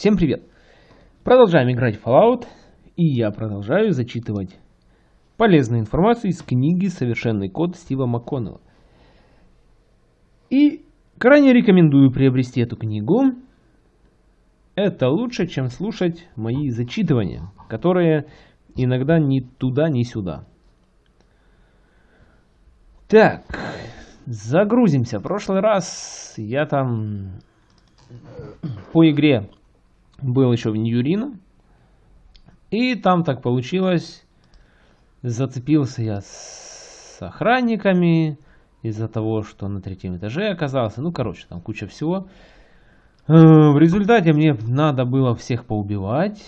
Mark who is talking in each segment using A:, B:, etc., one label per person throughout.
A: Всем привет! Продолжаем играть в Fallout, и я продолжаю зачитывать полезную информацию из книги «Совершенный код» Стива МакКоннелла. И крайне рекомендую приобрести эту книгу. Это лучше, чем слушать мои зачитывания, которые иногда ни туда, ни сюда. Так, загрузимся. В прошлый раз я там по игре был еще в Ньюрино. И там так получилось, зацепился я с охранниками из-за того, что на третьем этаже оказался. Ну, короче, там куча всего. Э, в результате мне надо было всех поубивать.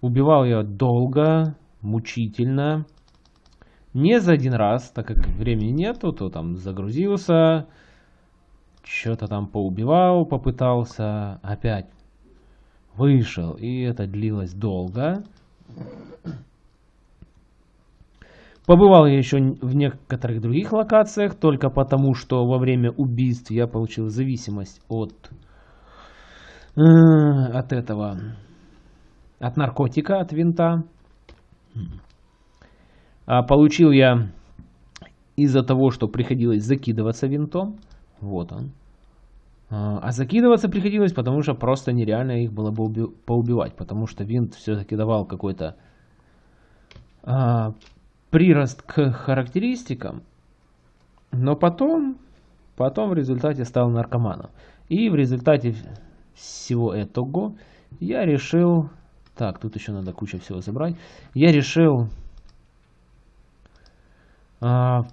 A: Убивал я долго, мучительно. Не за один раз, так как времени нету, то там загрузился, что-то там поубивал, попытался, опять вышел, и это длилось долго. Побывал я еще в некоторых других локациях, только потому, что во время убийств я получил зависимость от, э, от этого, от наркотика, от винта. А получил я из-за того, что приходилось закидываться винтом. Вот он. А, а закидываться приходилось, потому что просто нереально их было бы уби поубивать. Потому что винт все-таки давал какой-то а, прирост к характеристикам. Но потом, потом в результате стал наркоманом. И в результате всего этого я решил... Так, тут еще надо куча всего забрать. Я решил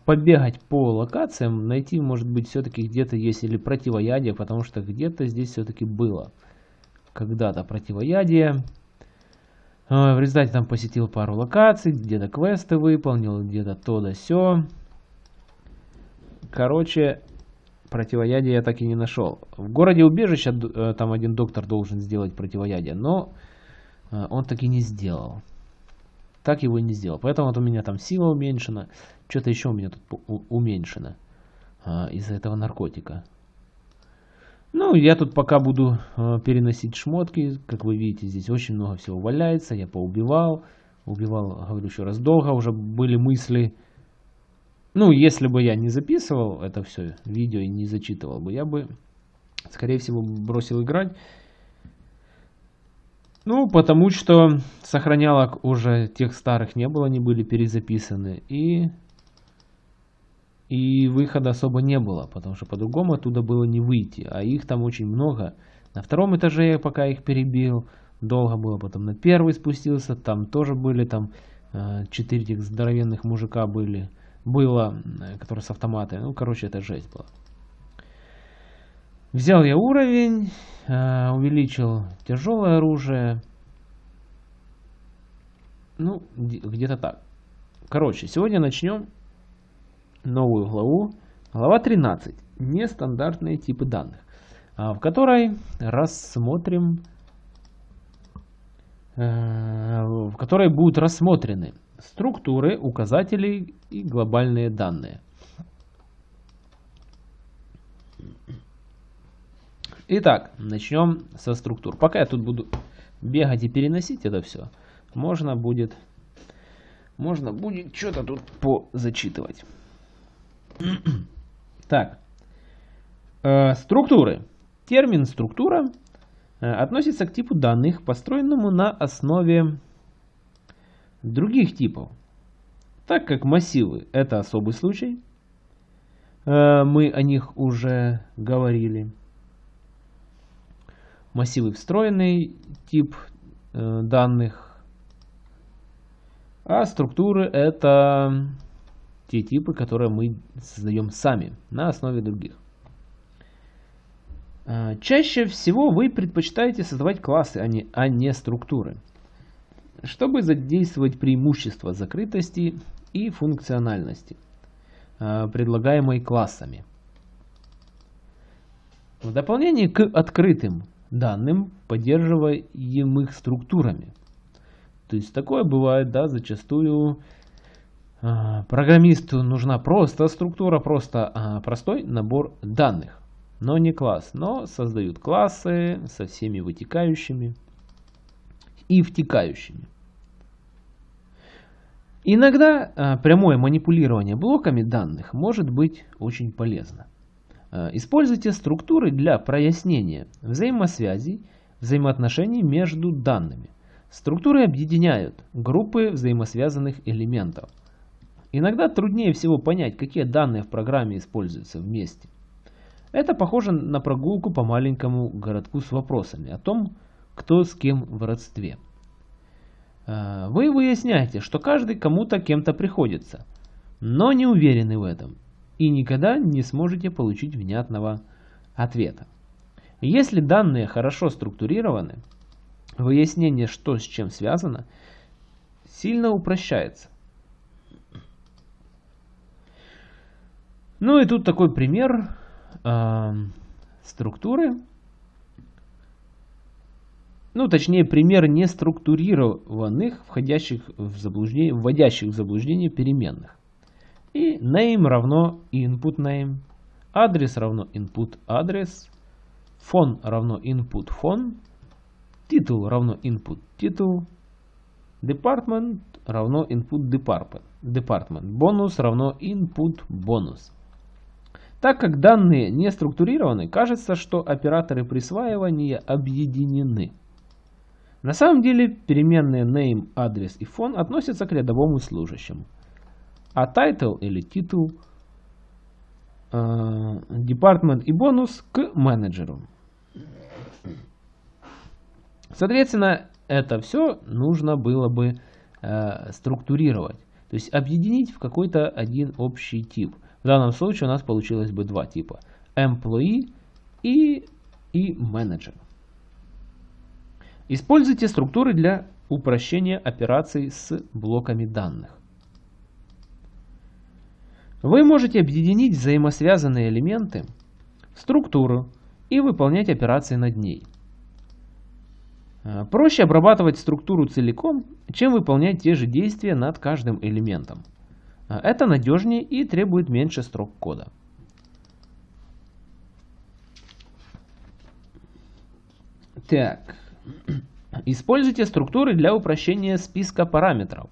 A: побегать по локациям, найти, может быть, все-таки где-то есть или противоядие, потому что где-то здесь все-таки было когда-то противоядие. А, в результате там посетил пару локаций, где-то квесты выполнил, где-то то да сё. Короче, противоядие я так и не нашел. В городе убежища э, там один доктор должен сделать противоядие, но э, он так и не сделал так его и не сделал. Поэтому вот у меня там сила уменьшена. Что-то еще у меня тут уменьшено а, из-за этого наркотика. Ну, я тут пока буду а, переносить шмотки. Как вы видите, здесь очень много всего валяется. Я поубивал. Убивал, говорю еще раз, долго. Уже были мысли... Ну, если бы я не записывал это все видео и не зачитывал бы, я бы, скорее всего, бросил играть ну, потому что сохранялок уже тех старых не было, они были перезаписаны. И, и выхода особо не было, потому что по-другому оттуда было не выйти. А их там очень много. На втором этаже я пока их перебил, долго было. Потом на первый спустился, там тоже были там э, четыре здоровенных мужика были. Было, э, которые с автоматами. Ну, короче, это жесть была. Взял я уровень, э, увеличил тяжелое оружие. Ну, где-то так. Короче, сегодня начнем новую главу. Глава 13. Нестандартные типы данных. А, в которой рассмотрим э, в которой будут рассмотрены структуры, указатели и глобальные данные. Итак, начнем со структур. Пока я тут буду бегать и переносить это все, можно будет, можно будет что-то тут позачитывать. так, э, структуры. Термин структура э, относится к типу данных, построенному на основе других типов. Так как массивы это особый случай, э, мы о них уже говорили массивы встроенный тип э, данных, а структуры это те типы, которые мы создаем сами на основе других. Э, чаще всего вы предпочитаете создавать классы, а не, а не структуры, чтобы задействовать преимущества закрытости и функциональности, э, предлагаемой классами. В дополнение к открытым данным, поддерживаемых структурами. То есть такое бывает, да, зачастую э, программисту нужна просто структура, просто э, простой набор данных. но не класс, но создают классы со всеми вытекающими и втекающими. Иногда а, прямое манипулирование блоками данных может быть очень полезно. А, используйте структуры для прояснения взаимосвязей, взаимоотношений между данными. Структуры объединяют группы взаимосвязанных элементов. Иногда труднее всего понять, какие данные в программе используются вместе. Это похоже на прогулку по маленькому городку с вопросами о том, кто с кем в родстве. А, вы выясняете, что каждый кому-то кем-то приходится, но не уверены в этом и никогда не сможете получить внятного ответа. Если данные хорошо структурированы, выяснение, что с чем связано, сильно упрощается. Ну и тут такой пример э, структуры. Ну, точнее, пример неструктурированных, входящих в заблуждение, вводящих в заблуждение переменных. И name равно input name, адрес равно input адрес, фон равно input фон, титул равно input титул, department равно input department, department, бонус равно input бонус. Так как данные не структурированы, кажется, что операторы присваивания объединены. На самом деле переменные name, адрес и фон относятся к рядовому служащему, а title или титул, э, department и бонус к менеджеру. Соответственно, это все нужно было бы э, структурировать, то есть объединить в какой-то один общий тип – в данном случае у нас получилось бы два типа. Employee и, и Manager. Используйте структуры для упрощения операций с блоками данных. Вы можете объединить взаимосвязанные элементы в структуру и выполнять операции над ней. Проще обрабатывать структуру целиком, чем выполнять те же действия над каждым элементом. А, это надежнее и требует меньше строк кода. Так. Используйте структуры для упрощения списка параметров.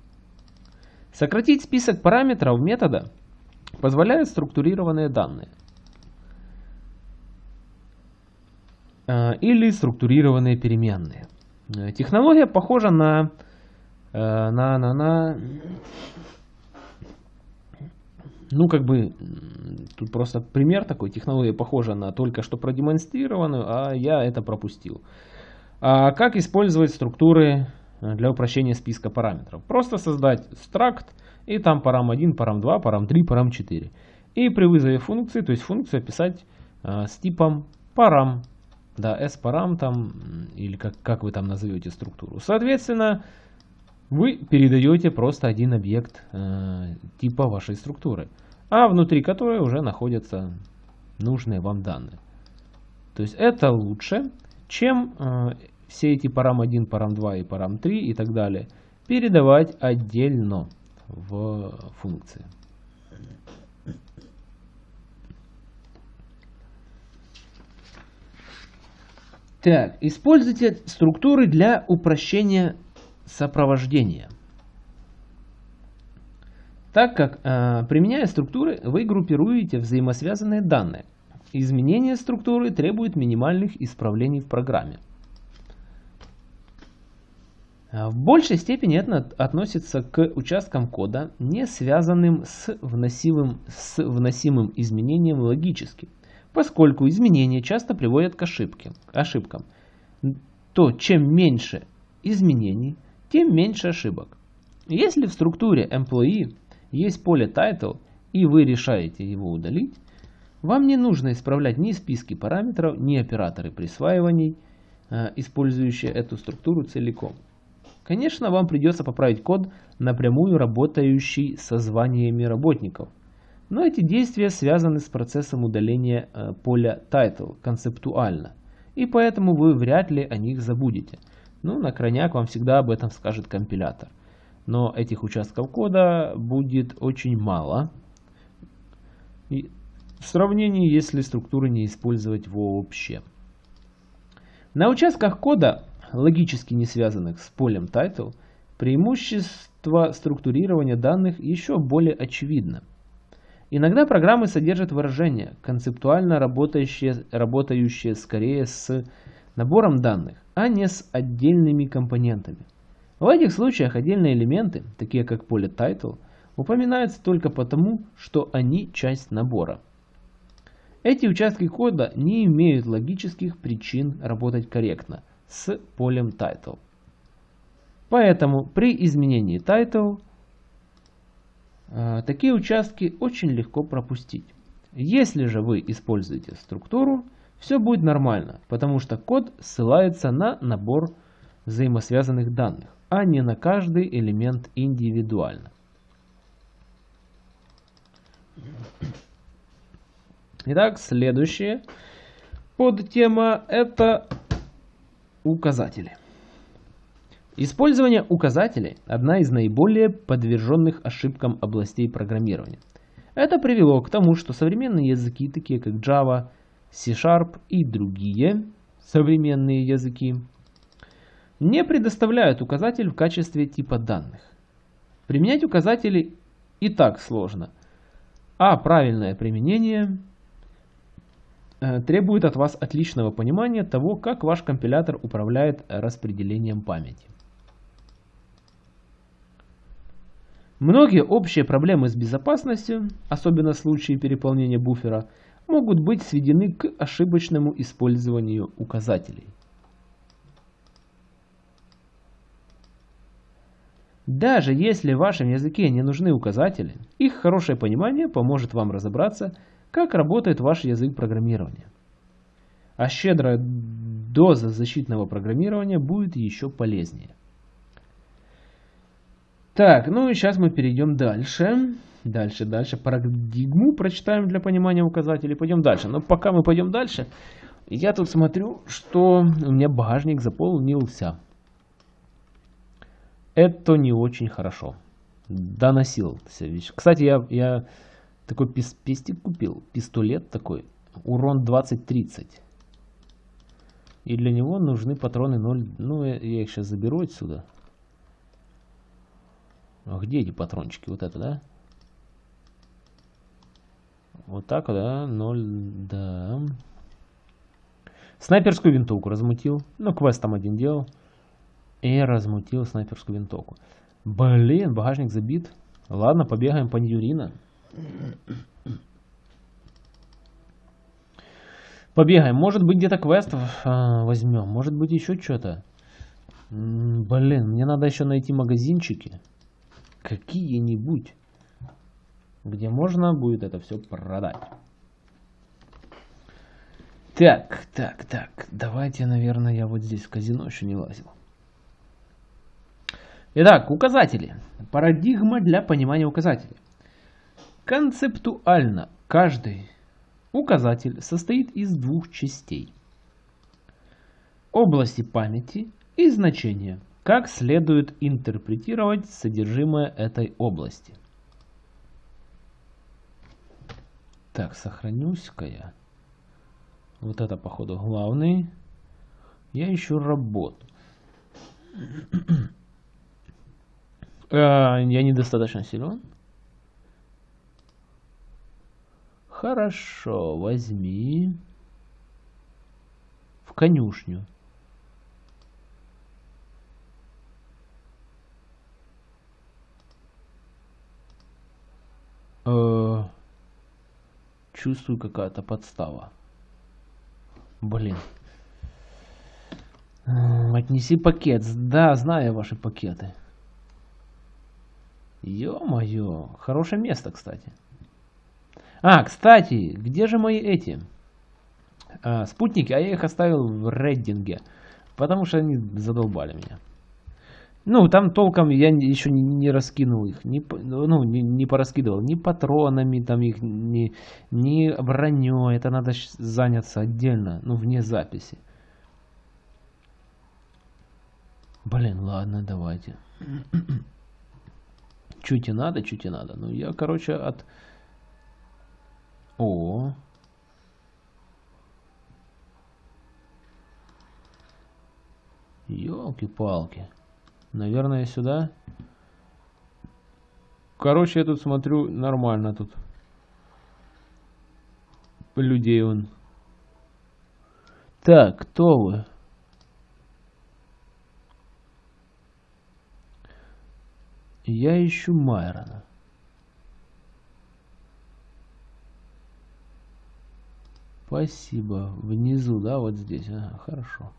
A: Сократить список параметров метода позволяют структурированные данные. А, или структурированные переменные. Технология похожа на, э, на, на, на ну, как бы, тут просто пример такой, технология похожа на только что продемонстрированную, а я это пропустил. А как использовать структуры э, для упрощения списка параметров? Просто создать struct и там param1, param2, param3, param4. И при вызове функции, то есть функцию описать э, с типом param, да, s-param там, или как, как вы там назовете структуру. Соответственно, вы передаете просто один объект э, типа вашей структуры, а внутри которой уже находятся нужные вам данные. То есть это лучше, чем э, все эти param1, param2 и param3 и так далее передавать отдельно в функции. Так, используйте структуры для упрощения сопровождения. Так как, э, применяя структуры, вы группируете взаимосвязанные данные. Изменение структуры требует минимальных исправлений в программе. Э, в большей степени это относится к участкам кода, не связанным с вносимым, с вносимым изменением логически, поскольку изменения часто приводят к ошибке, ошибкам. То чем меньше изменений, тем меньше ошибок. Если в структуре employee есть поле title и вы решаете его удалить, вам не нужно исправлять ни списки параметров, ни операторы присваиваний, э, использующие эту структуру целиком. Конечно, вам придется поправить код, напрямую работающий со званиями работников. Но эти действия связаны с процессом удаления э, поля title концептуально, и поэтому вы вряд ли о них забудете – ну, на крайняк вам всегда об этом скажет компилятор. Но этих участков кода будет очень мало. И в сравнении, если структуры не использовать вообще. На участках кода, логически не связанных с полем title, преимущество структурирования данных еще более очевидно. Иногда программы содержат выражения, концептуально работающие, работающие скорее с набором данных, а не с отдельными компонентами. В этих случаях отдельные элементы, такие как поле title, упоминаются только потому, что они часть набора. Эти участки кода не имеют логических причин работать корректно с полем title. Поэтому при изменении title э, такие участки очень легко пропустить. Если же вы используете структуру, все будет нормально, потому что код ссылается на набор взаимосвязанных данных, а не на каждый элемент индивидуально. Итак, следующая подтема это указатели. Использование указателей – одна из наиболее подверженных ошибкам областей программирования. Это привело к тому, что современные языки, такие как Java, C-Sharp и другие современные языки, не предоставляют указатель в качестве типа данных. Применять указатели и так сложно, а правильное применение требует от вас отличного понимания того, как ваш компилятор управляет распределением памяти. Многие общие проблемы с безопасностью, особенно в случае переполнения буфера, могут быть сведены к ошибочному использованию указателей. Даже если в вашем языке не нужны указатели, их хорошее понимание поможет вам разобраться как работает ваш язык программирования. А щедрая доза защитного программирования будет еще полезнее. Так, ну и сейчас мы перейдем дальше. Дальше, дальше. Парадигму прочитаем для понимания указателей. Пойдем дальше. Но пока мы пойдем дальше, я тут смотрю, что у меня багажник заполнился. Это не очень хорошо. Доносился. Кстати, я, я такой пис пестик купил. Пистолет такой. Урон 20-30. И для него нужны патроны 0. Ну, я, я их сейчас заберу отсюда. А где эти патрончики? Вот это, да? Вот так, да? 0, да. Снайперскую винтовку размутил. Ну, квест там один делал. И размутил снайперскую винтовку. Блин, багажник забит. Ладно, побегаем по Ньюрина. Побегаем. Может быть где-то квест а, возьмем. Может быть еще что-то. Блин, мне надо еще найти магазинчики. Какие-нибудь. Где можно будет это все продать. Так, так, так. Давайте, наверное, я вот здесь в казино еще не лазил. Итак, указатели. Парадигма для понимания указателей. Концептуально каждый указатель состоит из двух частей. Области памяти и значения. Как следует интерпретировать содержимое этой области. Так, сохранюсь-ка я. Вот это, походу, главный. Я ищу работу. А, я недостаточно силен. Хорошо, возьми в конюшню. Э, чувствую какая-то подстава. Блин. Отнеси пакет. Да, знаю ваши пакеты. Ё-моё. Хорошее место, кстати. А, кстати, где же мои эти а, спутники? А я их оставил в рейдинге, потому что они задолбали меня. Ну, там толком я еще не, не раскинул их, не, ну, не, не пораскидывал ни патронами, там их, ни, ни броней. Это надо заняться отдельно, ну, вне записи. Блин, ладно, давайте. чуть и надо, чуть и надо. Ну, я, короче, от О. Ёлки-палки. Наверное, сюда. Короче, я тут смотрю, нормально тут. Людей он. Так, кто вы? Я ищу Майрона. Спасибо. Внизу, да, вот здесь. Ага, хорошо.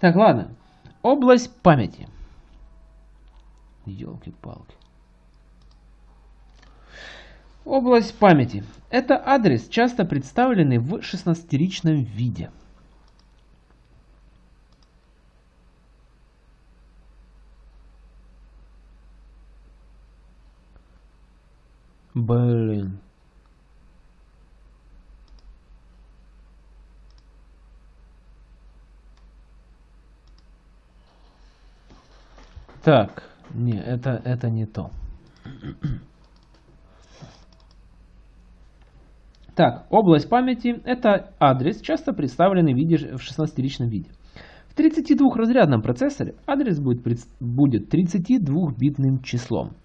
A: Так, ладно. Область памяти. Елки-палки. Область памяти. Это адрес, часто представленный в 16-ричном виде. Блин. Так, не, это, это не то. Так, область памяти – это адрес, часто представленный в, виде, в 16-ричном виде. В 32-разрядном процессоре адрес будет, будет 32-битным числом.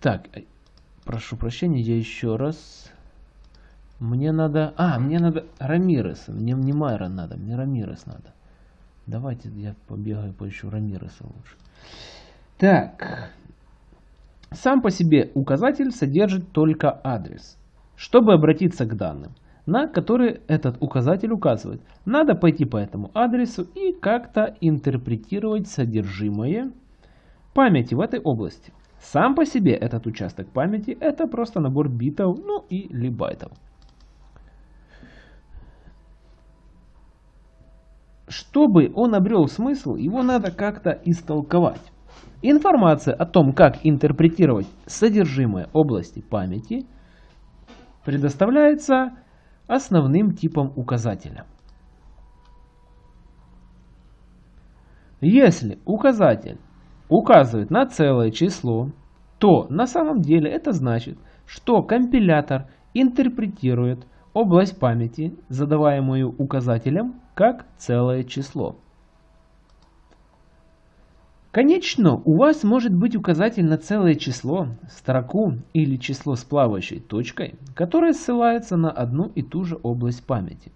A: Так, э, прошу прощения, я еще раз... Мне надо... А, мне надо Рамирес. Мне не Майрон надо, мне Рамирес надо. Давайте я побегаю, поищу Рамиреса лучше. Так. Сам по себе указатель содержит только адрес. Чтобы обратиться к данным, на которые этот указатель указывает, надо пойти по этому адресу и как-то интерпретировать содержимое памяти в этой области. Сам по себе этот участок памяти это просто набор битов, ну или байтов. Чтобы он обрел смысл, его надо как-то истолковать. Информация о том, как интерпретировать содержимое области памяти, предоставляется основным типом указателя. Если указатель указывает на целое число, то на самом деле это значит, что компилятор интерпретирует область памяти, задаваемую указателем, как целое число. Конечно, у вас может быть указатель на целое число, строку или число с плавающей точкой, которое ссылается на одну и ту же область памяти.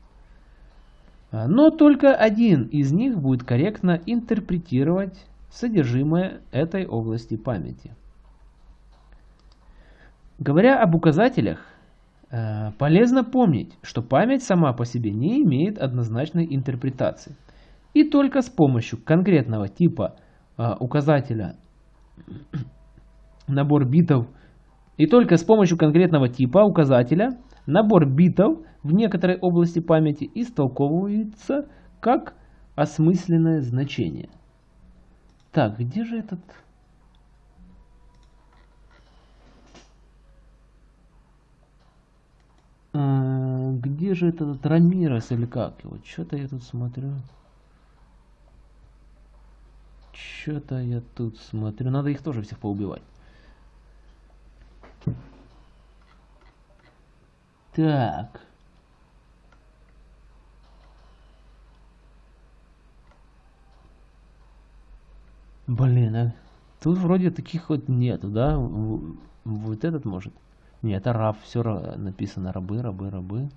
A: Но только один из них будет корректно интерпретировать содержимое этой области памяти. Говоря об указателях, полезно помнить, что память сама по себе не имеет однозначной интерпретации. И только с помощью конкретного типа э, указателя набор битов и только с помощью конкретного типа указателя набор битов в некоторой области памяти истолковывается как осмысленное значение – так, где же этот... где же этот Рамирес или как его? Что-то я тут смотрю. Что-то я тут смотрю. Надо их тоже всех поубивать. Так. Блин, а тут вроде таких вот нету, да? Вот этот может. Нет, это раб, все написано рабы, рабы, рабы.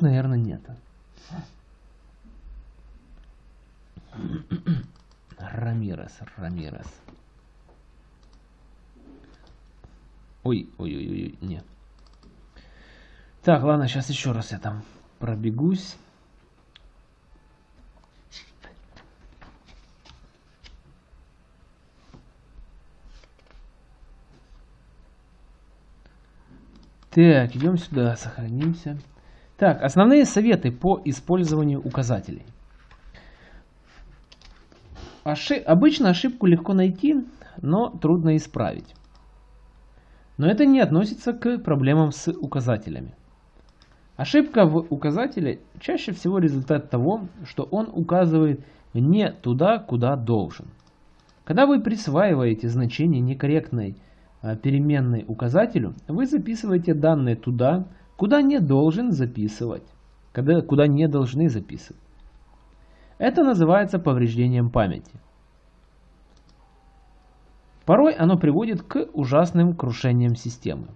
A: Наверное, нет. Рамирес, Рамирес. Ой, ой, ой, ой, нет. Так, ладно, сейчас еще раз я там пробегусь. Так, идем сюда, сохранимся. Так, основные советы по использованию указателей. Оши... Обычно ошибку легко найти, но трудно исправить. Но это не относится к проблемам с указателями. Ошибка в указателе чаще всего результат того, что он указывает не туда, куда должен. Когда вы присваиваете значение некорректной а, переменной указателю, вы записываете данные туда, куда не должен записывать, когда, куда не должны записывать. Это называется повреждением памяти. Порой оно приводит к ужасным крушениям системы.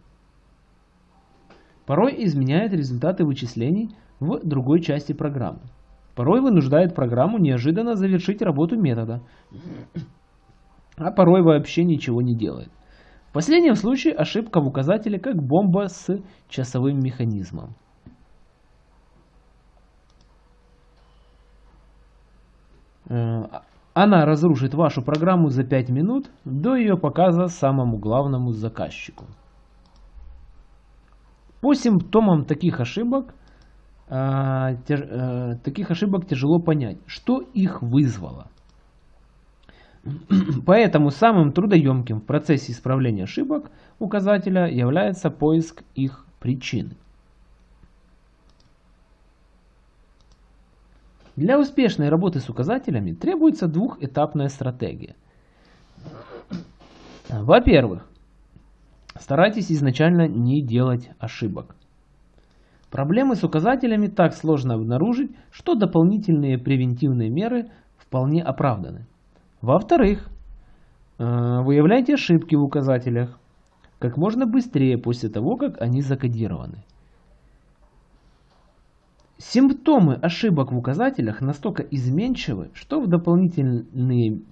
A: Порой изменяет результаты вычислений в другой части программы. Порой вынуждает программу неожиданно завершить работу метода, а порой вообще ничего не делает. Последнем случае ошибка в указателе как бомба с часовым механизмом. Э, она разрушит вашу программу за 5 минут до ее показа самому главному заказчику. По симптомам таких ошибок, э, э, таких ошибок тяжело понять, что их вызвало. Поэтому самым трудоемким в процессе исправления ошибок указателя является поиск их причины. Для успешной работы с указателями требуется двухэтапная стратегия. Во-первых, старайтесь изначально не делать ошибок. Проблемы с указателями так сложно обнаружить, что дополнительные превентивные меры вполне оправданы. Во-вторых, э, выявляйте ошибки в указателях как можно быстрее после того, как они закодированы. Симптомы ошибок в указателях настолько изменчивы, что в дополнительные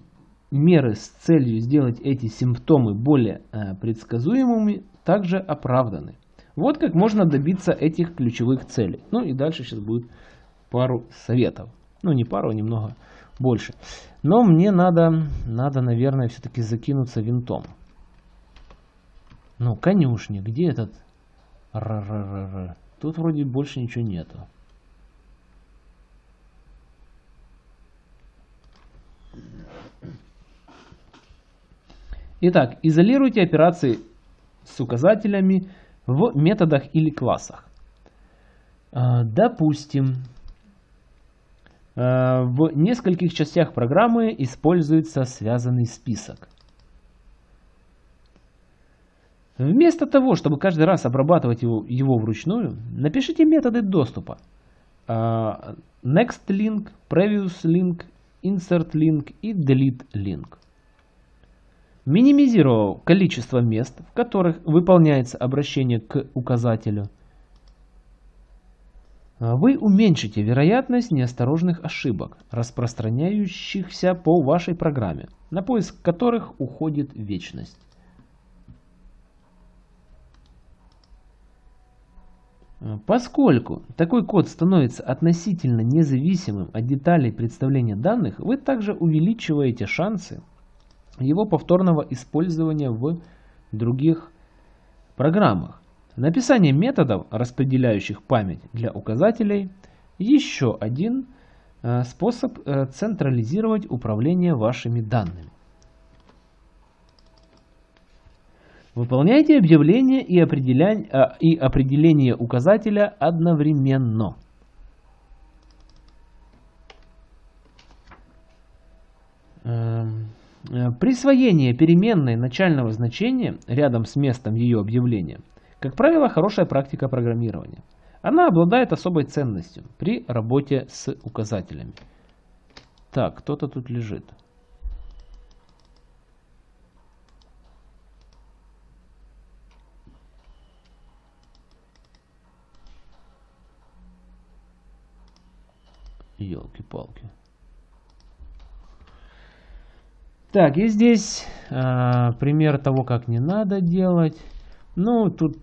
A: меры с целью сделать эти симптомы более э, предсказуемыми также оправданы. Вот как можно добиться этих ключевых целей. Ну и дальше сейчас будет пару советов. Ну не пару, а немного больше. Но мне надо, надо наверное, все-таки закинуться винтом. Ну, конюшни, где этот... Р -р -р -р. Тут вроде больше ничего нету. Итак, изолируйте операции с указателями в методах или классах. А, допустим, в нескольких частях программы используется связанный список. Вместо того, чтобы каждый раз обрабатывать его, его вручную, напишите методы доступа. А, next link, previous link, insert link и delete link. Минимизировав количество мест, в которых выполняется обращение к указателю, вы уменьшите вероятность неосторожных ошибок, распространяющихся по вашей программе, на поиск которых уходит вечность. Поскольку такой код становится относительно независимым от деталей представления данных, вы также увеличиваете шансы его повторного использования в других программах. Написание методов, распределяющих память для указателей, еще один э, способ э, централизировать управление вашими данными. Выполняйте объявление и определение, э, и определение указателя одновременно. Эм, присвоение переменной начального значения рядом с местом ее объявления, как правило, хорошая практика программирования. Она обладает особой ценностью при работе с указателями. Так, кто-то тут лежит. Елки-палки. Так, и здесь э, пример того, как не надо делать. Ну, тут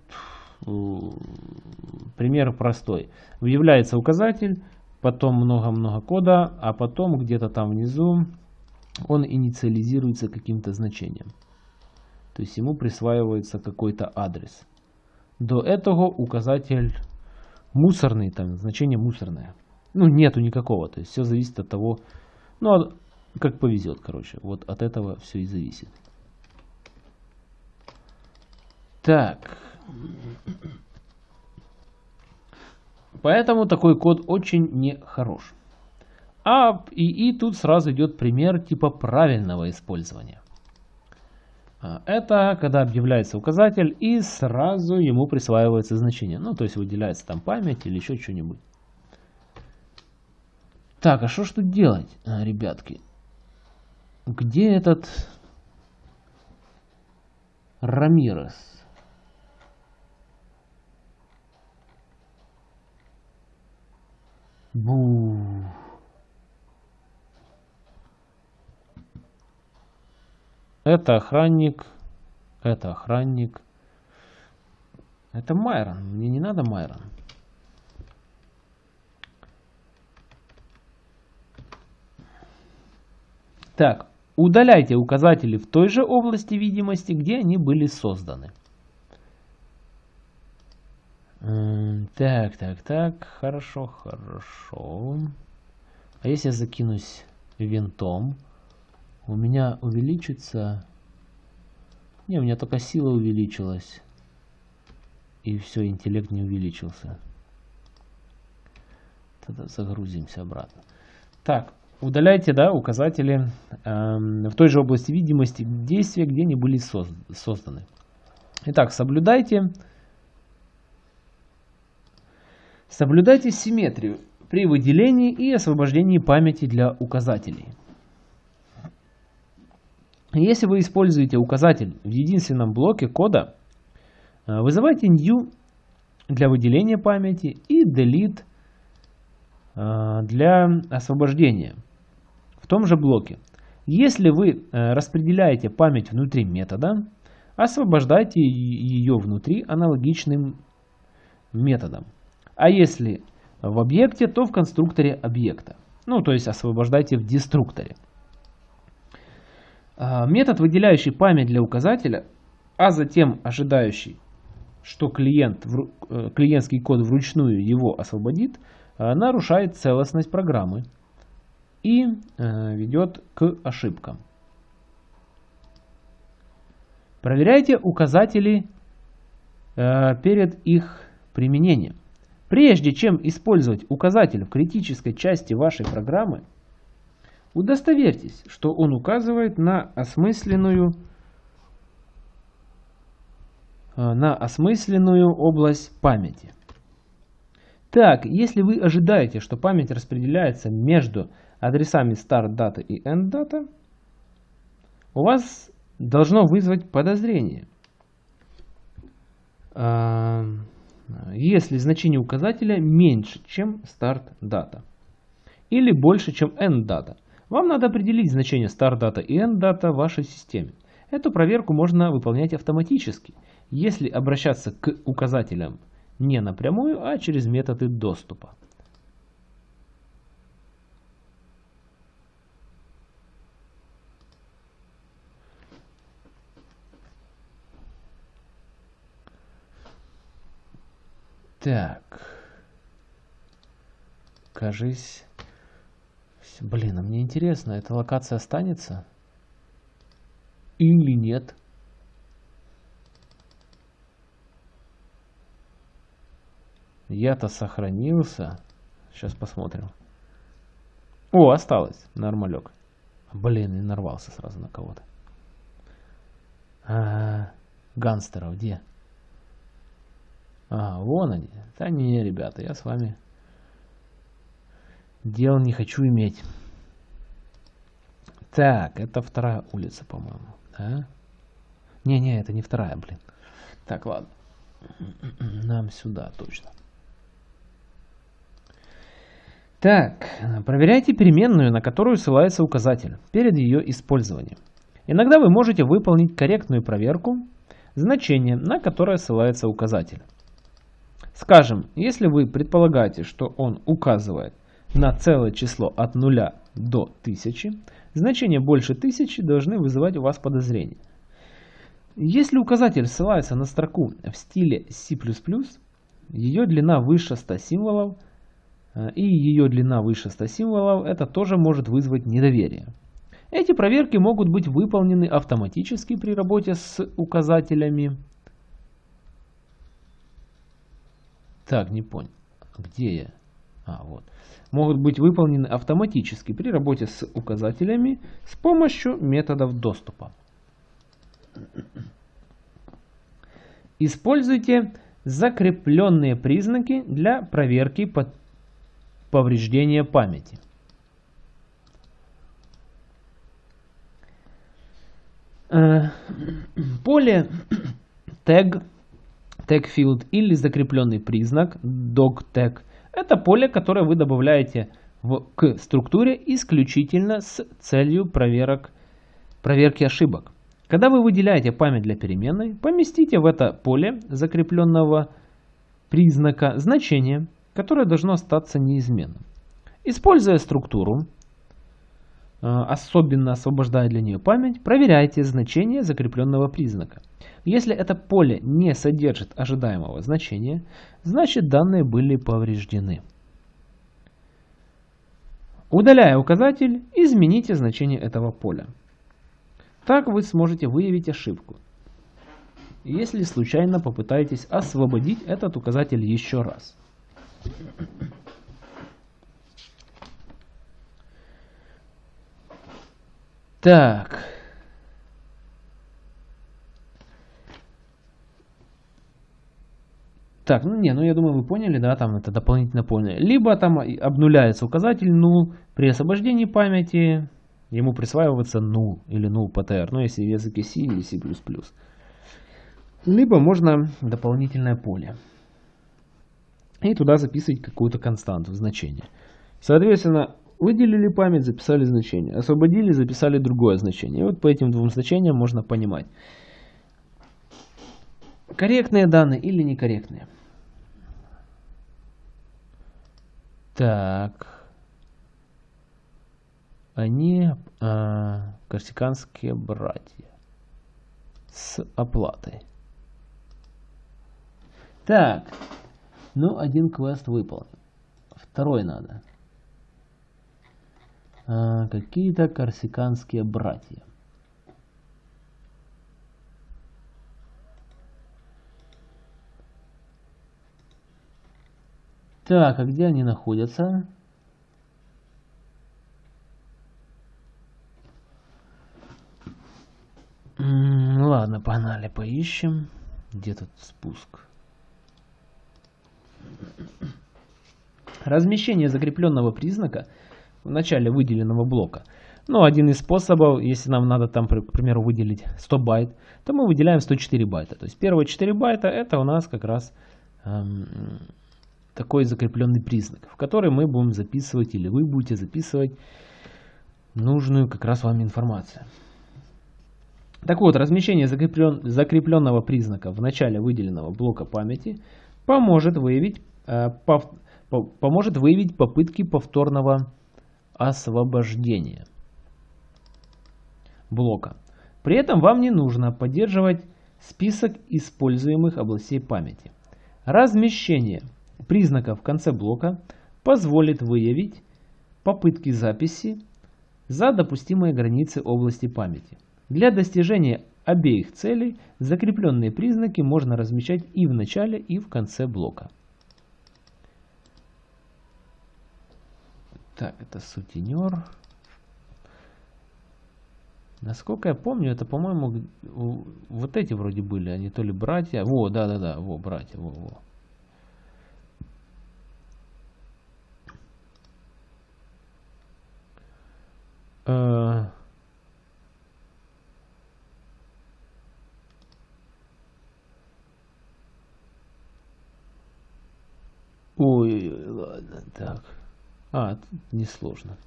A: пример простой. Выявляется указатель, потом много-много кода, а потом где-то там внизу он инициализируется каким-то значением. То есть ему присваивается какой-то адрес. до этого указатель мусорный, там значение мусорное. Ну, нету никакого, то есть все зависит от того, ну, а как повезет, короче. Вот от этого все и зависит. Так. Поэтому такой код очень нехорош. А и, и тут сразу идет пример типа правильного использования. А, это когда объявляется указатель и сразу ему присваивается значение. Ну, то есть выделяется там память или еще что-нибудь. Так, а что ж тут делать, а, ребятки? Где этот Рамирес? Бу. Это охранник. Это охранник. Это Майрон. Мне не надо Майрон. Так, удаляйте указатели в той же области видимости, где они были созданы. Так, так, так, хорошо, хорошо. А если я закинусь винтом, у меня увеличится... Не, у меня только сила увеличилась. И все, интеллект не увеличился. Тогда загрузимся обратно. Так, удаляйте, да, указатели э, в той же области видимости действия, где они были созданы. Итак, Соблюдайте симметрию при выделении и освобождении памяти для указателей. Если вы используете указатель в единственном блоке кода, э, вызывайте new для выделения памяти и delete э, для освобождения в том же блоке. Если вы э, распределяете память внутри метода, освобождайте ее внутри аналогичным методом. А если в объекте, то в конструкторе объекта. Ну, то есть освобождайте в деструкторе. А, метод, выделяющий память для указателя, а затем ожидающий, что клиент, э, клиентский код вручную его освободит, э, нарушает целостность программы и э, ведет к ошибкам. Проверяйте указатели перед их применением. Прежде чем использовать указатель в критической части вашей программы, удостоверьтесь, что он указывает на осмысленную, э, на осмысленную область памяти. Так, если вы ожидаете, что память распределяется между адресами start data и end data, у вас должно вызвать подозрение. Если значение указателя меньше, чем start data или больше, чем end data. Вам надо определить значение start data и end data в вашей системе. Эту проверку можно выполнять автоматически, если обращаться к указателям не напрямую, а через методы доступа. Так. Кажись... Блин, а мне интересно, эта локация останется? Или нет? Я-то сохранился. Сейчас посмотрим. О, осталось. Нормалек. Блин, и нарвался сразу на кого-то. А, гангстеров где? А, вон они. Да не, ребята, я с вами дел не хочу иметь. Так, это вторая улица, по-моему. Да? Не-не, это не вторая, блин. Так, ладно. Нам сюда точно. Так, проверяйте переменную, на которую ссылается указатель, перед ее использованием. Иногда вы можете выполнить корректную проверку значения, на которое ссылается указатель. Скажем, если вы предполагаете, что он указывает на целое число от 0 до 1000, значения больше 1000 должны вызывать у вас подозрение. Если указатель ссылается на строку в стиле C++, ее длина выше 100 символов, э, и ее длина выше 100 символов, это тоже может вызвать недоверие. Эти проверки могут быть выполнены автоматически при работе с указателями. Так, не понял. Где я? А, вот. Могут быть выполнены автоматически при работе с указателями с помощью методов доступа. Используйте закрепленные признаки для проверки повреждения памяти. Э, поле tag, tag field или закрепленный признак dog tag это поле, которое вы добавляете в, к структуре исключительно с целью проверок, проверки ошибок. Когда вы выделяете память для переменной, поместите в это поле закрепленного признака значение, которое должно остаться неизменным. Используя структуру, особенно освобождая для нее память, проверяйте значение закрепленного признака. Если это поле не содержит ожидаемого значения, значит данные были повреждены. Удаляя указатель, измените значение этого поля. Так вы сможете выявить ошибку. Если случайно попытаетесь освободить этот указатель еще раз. Так. Так, ну не, ну я думаю вы поняли, да, там это дополнительно поняли. Либо там обнуляется указатель null при освобождении памяти, ему присваивается null или null PTR, ну если в языке C или C++. Либо можно дополнительное поле. И туда записывать какую-то константу, значение. Соответственно, выделили память, записали значение. Освободили, записали другое значение. И вот по этим двум значениям можно понимать, корректные данные или некорректные. Так. Они а, корсиканские братья. С оплатой. Так. Ну, один квест выполнен. Второй надо. А, Какие-то корсиканские братья. Так, а где они находятся? ладно, погнали, поищем. Где тут спуск? Размещение закрепленного признака в начале выделенного блока. Ну, один из способов, если нам надо там, к примеру, выделить 100 байт, то мы выделяем 104 байта. То есть первые 4 байта это у нас как раз эм, такой закрепленный признак, в который мы будем записывать или вы будете записывать нужную как раз вам информацию. Так вот, размещение закреплен, закрепленного признака в начале выделенного блока памяти поможет выявить, э, пов, по, поможет выявить попытки повторного освобождения блока. При этом вам не нужно поддерживать список используемых областей памяти. Размещение признаков в конце блока позволит выявить попытки записи за допустимые границы области памяти. Для достижения обеих целей закрепленные признаки можно размещать и в начале, и в конце блока. Так, это сутенер. Насколько я помню, это, по-моему, вот эти вроде были, они то ли братья. Во, да-да-да, во, братья, во, во. Э, ой, ладно, так. А, несложно.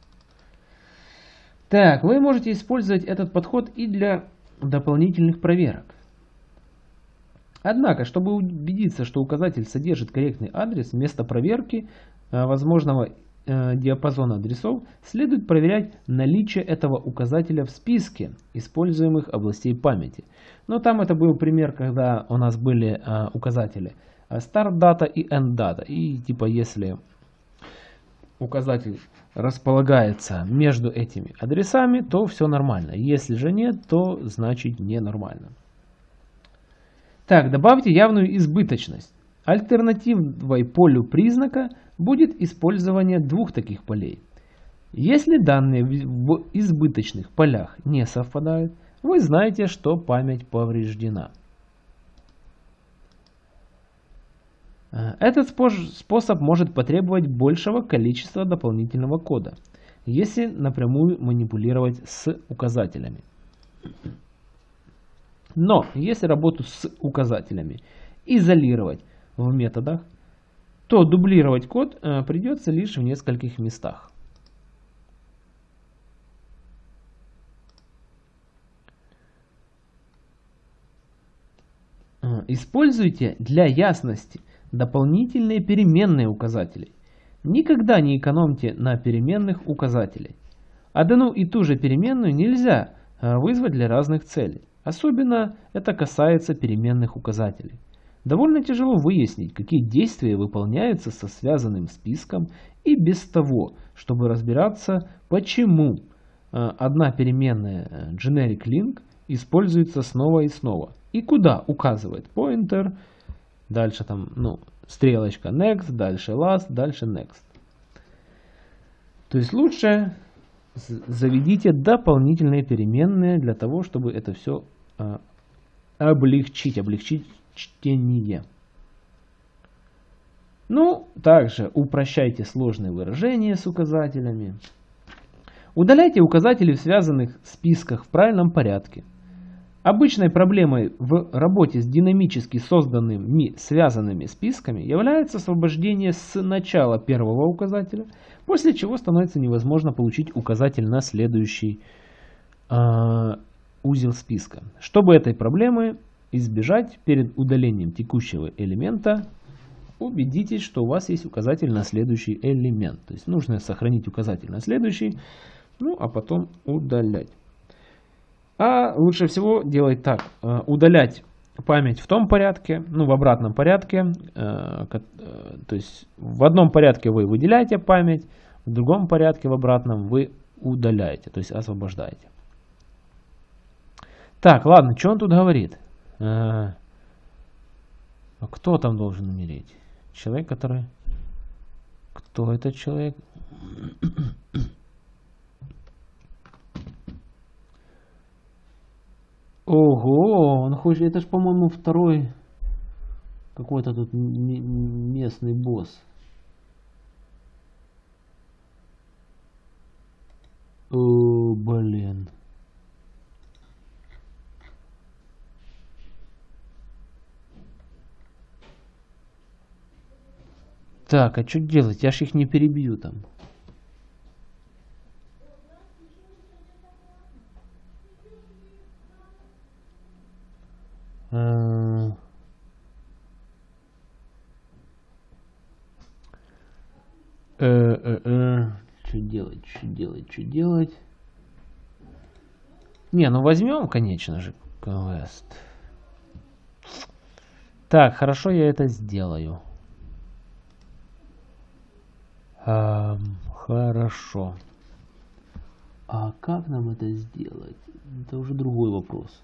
A: Так, вы можете использовать этот подход и для дополнительных проверок. Однако, чтобы убедиться, что указатель содержит корректный адрес, вместо проверки э, возможного э, диапазона адресов, следует проверять наличие этого указателя в списке используемых областей памяти. Но там это был пример, когда у нас были э, указатели start data и end data. И типа если указатель располагается между этими адресами, то все нормально. Если же нет, то значит ненормально. Так, добавьте явную избыточность. Альтернативой полю признака будет использование двух таких полей. Если данные в избыточных полях не совпадают, вы знаете, что память повреждена. Этот способ может потребовать большего количества дополнительного кода, если напрямую манипулировать с указателями. Но если работу с указателями изолировать в методах, то дублировать код э, придется лишь в нескольких местах. Э, используйте для ясности – дополнительные переменные указатели. Никогда не экономьте на переменных указателей. Одну и ту же переменную нельзя э, вызвать для разных целей. Особенно это касается переменных указателей. Довольно тяжело выяснить, какие действия выполняются со связанным списком и без того, чтобы разбираться, почему э, одна переменная э, generic link используется снова и снова и куда указывает pointer Дальше там, ну, стрелочка next, дальше last, дальше next. То есть лучше заведите дополнительные переменные для того, чтобы это все а, облегчить, облегчить чтение. Ну, также упрощайте сложные выражения с указателями. Удаляйте указатели в связанных списках в правильном порядке. Обычной проблемой в работе с динамически созданными связанными списками является освобождение с начала первого указателя, после чего становится невозможно получить указатель на следующий э, узел списка. Чтобы этой проблемы избежать перед удалением текущего элемента, убедитесь, что у вас есть указатель на следующий элемент. То есть нужно сохранить указатель на следующий, ну а потом удалять. А лучше всего делать так. Э, удалять память в том порядке, ну в обратном порядке. Э, э, то есть в одном порядке вы выделяете память, в другом порядке, в обратном, вы удаляете, то есть освобождаете. Так, ладно, что он тут говорит? А кто там должен умереть? Человек, который... Кто этот человек? Ого, он хочет, это ж, по-моему, второй какой-то тут местный босс. О, блин. Так, а что делать? Я ж их не перебью там. Э, э, э, что делать, что делать, что делать? Не, ну возьмем, конечно же, квест. Так, хорошо, я это сделаю. Эм, хорошо. А как нам это сделать? Это уже другой вопрос.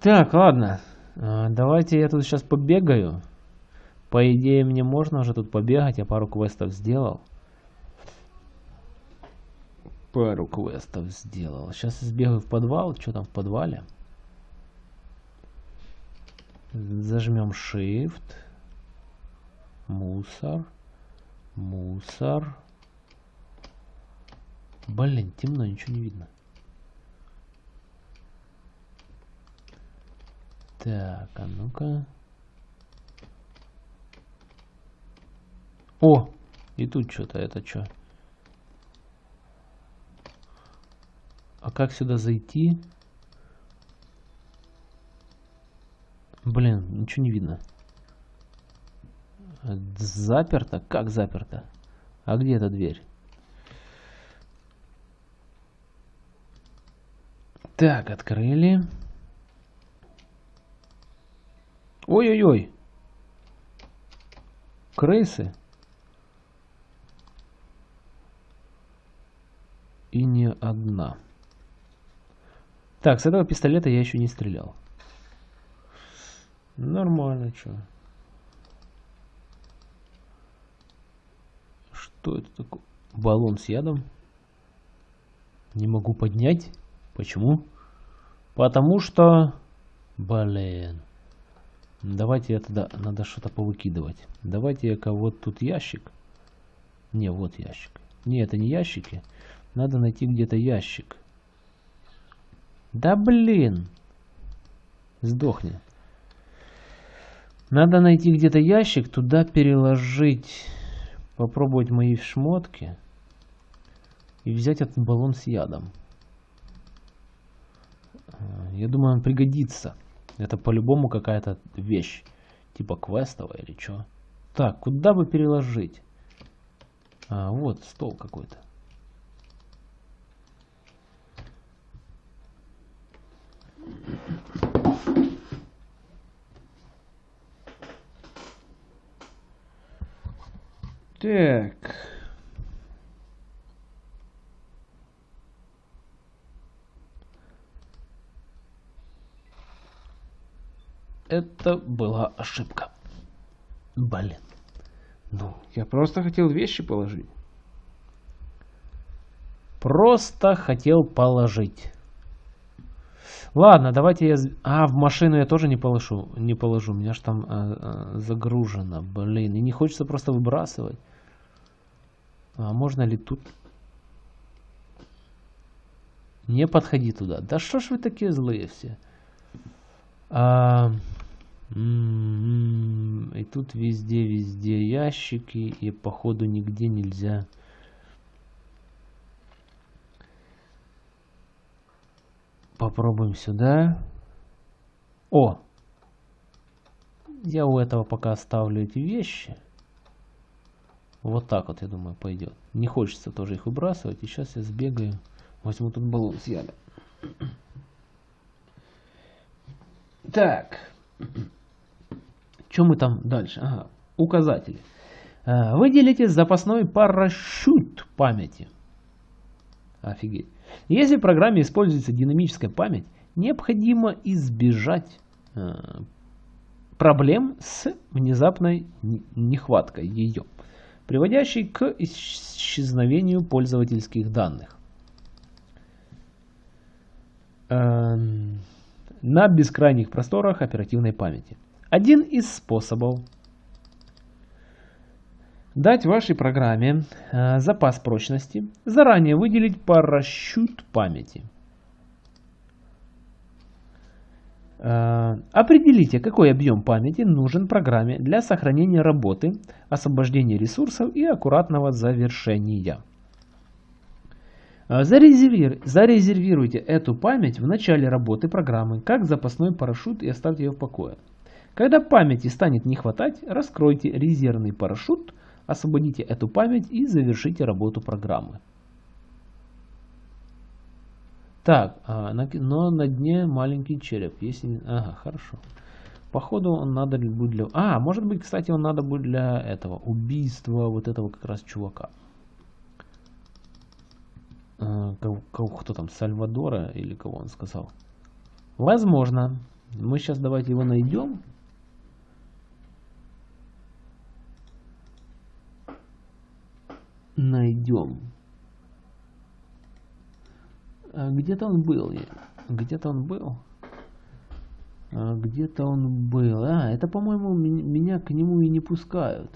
A: Так, ладно. А, давайте я тут сейчас побегаю. По идее, мне можно уже тут побегать. Я пару квестов сделал. Пару квестов сделал. Сейчас сбегаю в подвал. Что там в подвале? Зажмем Shift. Мусор. Мусор. Блин, темно, ничего не видно. Так, а ну-ка. О, и тут что-то, это что? как сюда зайти? Блин, ничего не видно. Заперто? Как заперто? А где эта дверь? Так, открыли. Ой-ой-ой. Крысы. И не одна. Так, с этого пистолета я еще не стрелял. Нормально, что. Что это такое? Баллон с ядом. Не могу поднять. Почему? Потому что... Блин. Давайте это... Да, надо что-то повыкидывать. Давайте я кого-то тут ящик. Не, вот ящик. Не, это не ящики. Надо найти где-то ящик. Да блин. Сдохни. Надо найти где-то ящик, туда переложить, попробовать мои шмотки и взять этот баллон с ядом. Я думаю, он пригодится. Это по-любому какая-то вещь. Типа квестовая или что. Так, куда бы переложить? А, вот стол какой-то. Так. Это была ошибка. Блин. Ну, я просто хотел вещи положить. Просто хотел положить. Ладно, давайте я... А, в машину я тоже не положу. Не положу. У меня же там а, а, загружено. Блин, и не хочется просто выбрасывать. А можно ли тут... Не подходи туда. Да что ж вы такие злые все? А... М-м-м, и тут везде-везде ящики. И походу нигде нельзя... Попробуем сюда. О! Я у этого пока оставлю эти вещи. Вот так вот, я думаю, пойдет. Не хочется тоже их выбрасывать. И сейчас я сбегаю. Возьму тут баллон с ядом. Так. Что мы там дальше? Ага. Указатели. А, Выделите запасной парашют памяти. Офигеть. Если в программе используется динамическая память, необходимо избежать э, проблем с внезапной нехваткой ее, приводящей к исчезновению пользовательских данных. На бескрайних просторах оперативной памяти. Один из способов Дать вашей программе э, запас прочности, заранее выделить парашют памяти. Э, определите, какой объем памяти нужен программе для сохранения работы, освобождения ресурсов и аккуратного завершения. Э, зарезервируйте, зарезервируйте эту память в начале работы программы как запасной парашют и оставьте ее в покое. Когда памяти станет не хватать, раскройте резервный парашют – Освободите эту память и завершите работу программы. Так, а, но на дне маленький череп. Если... Ага, хорошо. Походу он надо будет для... А, может быть, кстати, он надо будет для этого. Убийства вот этого как раз чувака. А, кого, кто там, Сальвадора или кого он сказал? Возможно. Мы сейчас давайте его найдем. найдем. А где-то он был. Где-то он был. А где-то он был. А, это, по-моему, меня к нему и не пускают.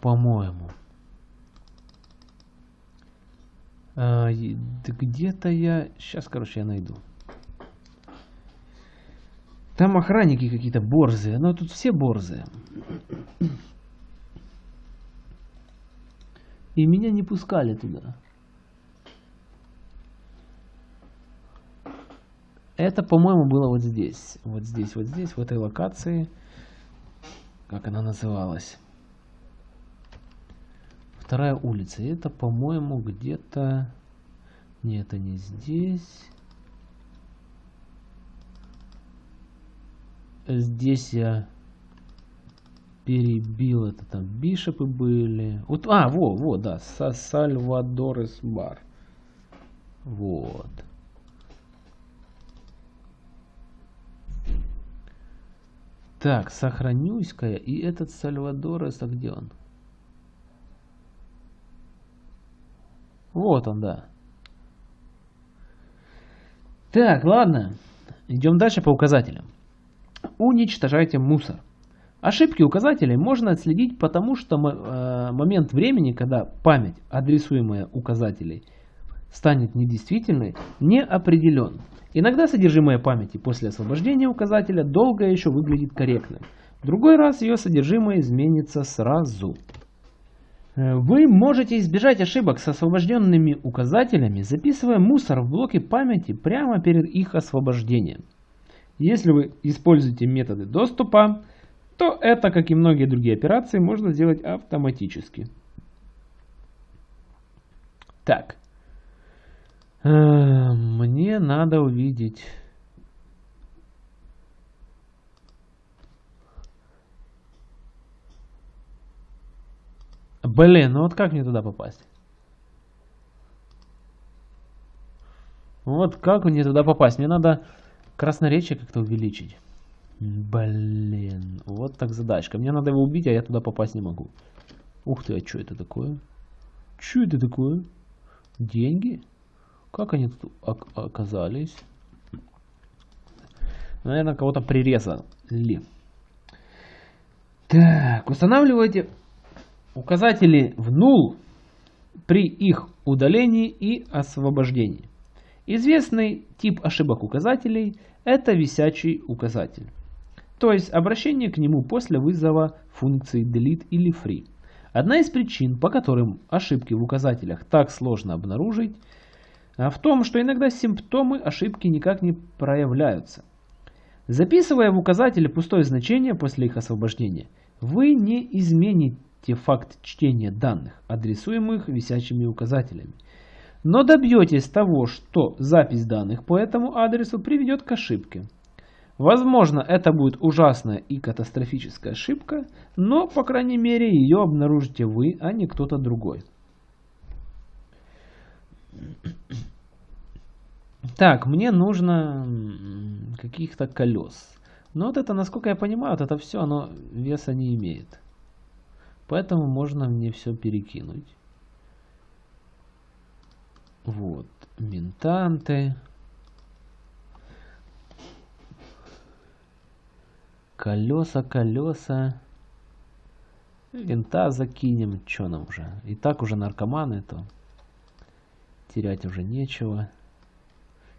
A: По-моему. А, где-то я... Сейчас, короче, я найду. Там охранники какие-то борзые. Но тут все борзые. И меня не пускали туда. Это, по-моему, было вот здесь. Вот здесь, вот здесь, в этой локации. Как она называлась? Вторая улица. Это, по-моему, где-то... Нет, это не здесь. Здесь я перебил это там бишопы были. Вот, а, во, во, да, Са Сальвадорес бар. Вот. Так, сохранюсь-ка И этот Сальвадорес, а где он? Вот он, да. Так, ладно. Идем дальше по указателям. Уничтожайте мусор. Ошибки указателей можно отследить потому, что э, момент времени, когда память, адресуемая указателей, станет недействительной, не определен. Иногда содержимое памяти после освобождения указателя долго еще выглядит корректным. В другой раз ее содержимое изменится сразу. Э, вы можете избежать ошибок с освобожденными указателями, записывая мусор в блоке памяти прямо перед их освобождением. Если вы используете методы доступа, то это, как и многие другие операции, можно сделать автоматически. Так. Э, мне надо увидеть... Блин, ну вот как мне туда попасть? Вот как мне туда попасть? Мне надо красноречие как-то увеличить. Блин, вот так задачка. Мне надо его убить, а я туда попасть не могу. Ух ты, а что это такое? Что это такое? Деньги? Как они тут оказались? Наверное, кого-то прирезали. Так, устанавливайте указатели в null при их удалении и освобождении. Известный тип ошибок указателей – это висячий указатель то есть обращение к нему после вызова функции delete или free. Одна из причин, по которым ошибки в указателях так сложно обнаружить, а, в том, что иногда симптомы ошибки никак не проявляются. Записывая в указатели пустое значение после их освобождения, вы не измените факт чтения данных, адресуемых висячими указателями, но добьетесь того, что запись данных по этому адресу приведет к ошибке. Возможно, это будет ужасная и катастрофическая ошибка, но, по крайней мере, ее обнаружите вы, а не кто-то другой. Так, мне нужно каких-то колес. Но вот это, насколько я понимаю, вот это все, оно веса не имеет. Поэтому можно мне все перекинуть. Вот, ментанты. Колеса, колеса. Винта закинем. Что нам уже? И так уже наркоманы, то терять уже нечего.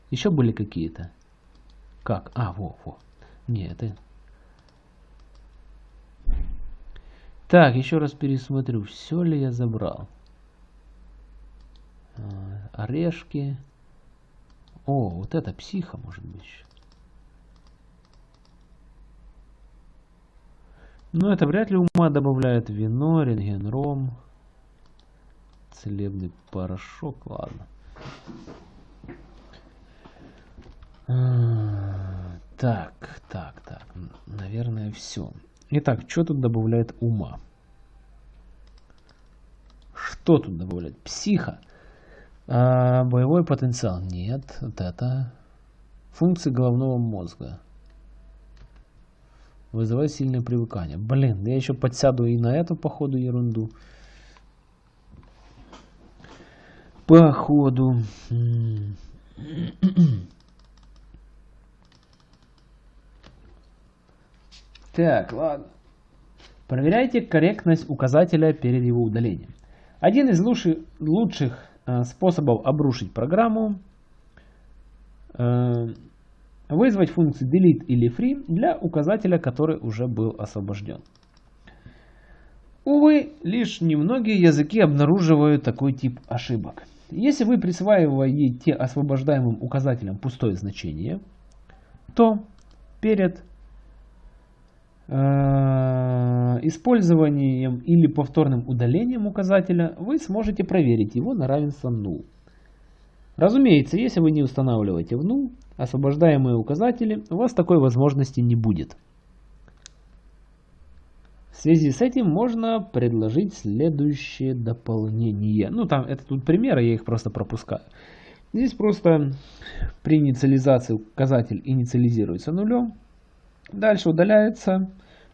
A: Еще были какие-то? Как? А, во, во. Не, это... Так, еще раз пересмотрю, все ли я забрал. А, орешки. О, вот это психа может быть. Но это вряд ли ума добавляет вино, рентген-ром, целебный порошок, ладно. А, так, так, так, наверное, все. Итак, что тут добавляет ума? Что тут добавляет? Психа. А, боевой потенциал. Нет, вот это. Функции головного мозга. Вызывает сильное привыкание. Блин, я еще подсяду и на эту, походу, ерунду. Походу. Так, ладно. Проверяйте корректность указателя перед его удалением. Один из лучших, э, способов обрушить программу э, вызвать функции delete или free для указателя, который уже был освобожден. Увы, лишь немногие языки обнаруживают такой тип ошибок. Если вы присваиваете освобождаемым указателям пустое значение, то перед использованием или повторным удалением указателя вы сможете проверить его на равенство null. Разумеется, если вы не устанавливаете в null освобождаемые указатели, у вас такой возможности не будет. В связи с этим можно предложить следующее дополнение. Ну, там, это тут примеры, я их просто пропускаю. Здесь просто при инициализации указатель инициализируется нулем. Дальше удаляется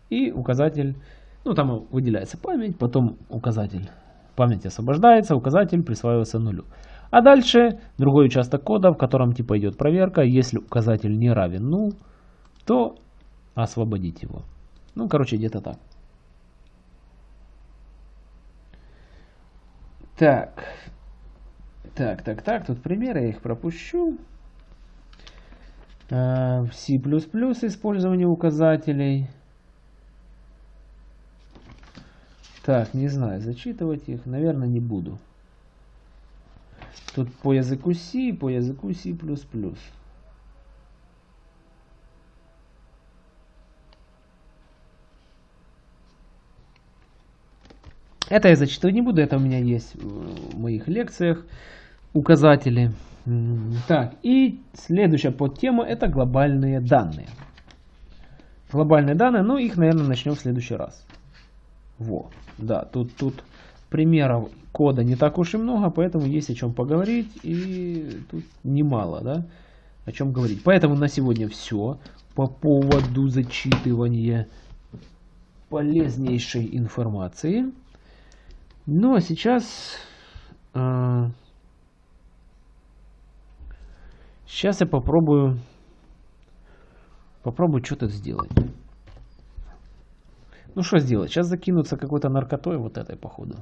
A: и указатель, ну там выделяется память, потом указатель память освобождается, указатель присваивается нулю. А дальше другой участок кода, в котором типа идет проверка. Если указатель не равен null, то освободить его. Ну, короче, где-то так. Так. Так, так, так. Тут примеры, я их пропущу. В C++ использование указателей. Так, не знаю, зачитывать их, наверное, не буду. Тут по языку C, по языку C++. Это я зачитывать не буду, это у меня есть в моих лекциях указатели. Так, и следующая подтема это глобальные данные. Глобальные данные, ну их, наверное, начнем в следующий раз. Во, да, тут, тут примеров кода не так уж и много, поэтому есть о чем поговорить, и тут немало, да, о чем говорить. Поэтому на сегодня все по поводу зачитывания полезнейшей информации. Ну а сейчас... Э, сейчас я попробую... Попробую что-то сделать. Ну что сделать? Сейчас закинуться какой-то наркотой вот этой походу.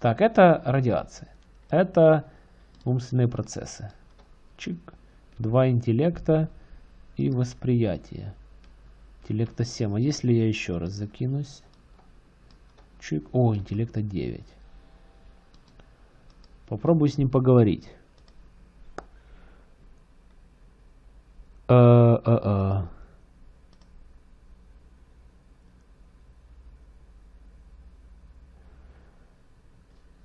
A: Так, это радиация. Это умственные процессы. Чик. Два интеллекта и восприятие. Интеллекта 7. А если я еще раз закинусь? Чик. О, интеллекта 9. Попробую с ним поговорить. А, а, а.